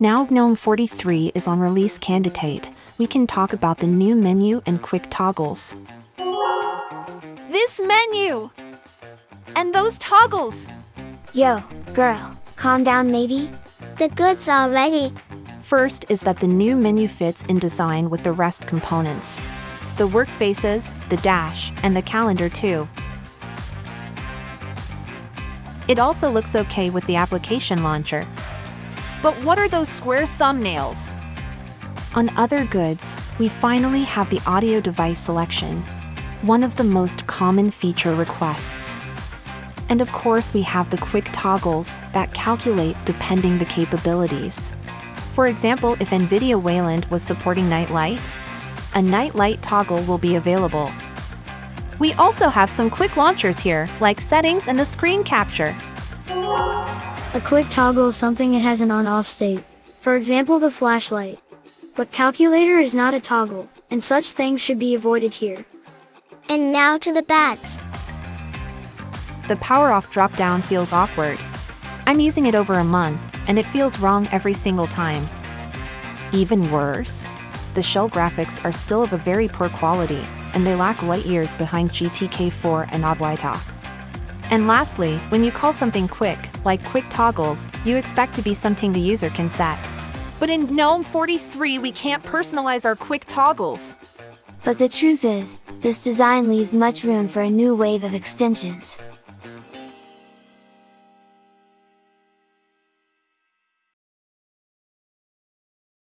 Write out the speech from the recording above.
Now GNOME 43 is on release candidate, we can talk about the new menu and quick toggles. This menu! And those toggles! Yo, girl, calm down maybe? The goods already. First is that the new menu fits in design with the rest components. The workspaces, the dash, and the calendar too. It also looks okay with the application launcher. But what are those square thumbnails? On other goods, we finally have the audio device selection, one of the most common feature requests. And of course, we have the quick toggles that calculate depending the capabilities. For example, if NVIDIA Wayland was supporting Night Light, a Night Light toggle will be available. We also have some quick launchers here, like settings and the screen capture. A quick toggle is something that has an on-off state. For example, the flashlight. But calculator is not a toggle, and such things should be avoided here. And now to the bats. The power off drop down feels awkward. I'm using it over a month, and it feels wrong every single time. Even worse, the shell graphics are still of a very poor quality, and they lack light years behind GTK4 and Adwaita. And lastly, when you call something quick, like quick toggles, you expect to be something the user can set. But in GNOME 43, we can't personalize our quick toggles. But the truth is, this design leaves much room for a new wave of extensions.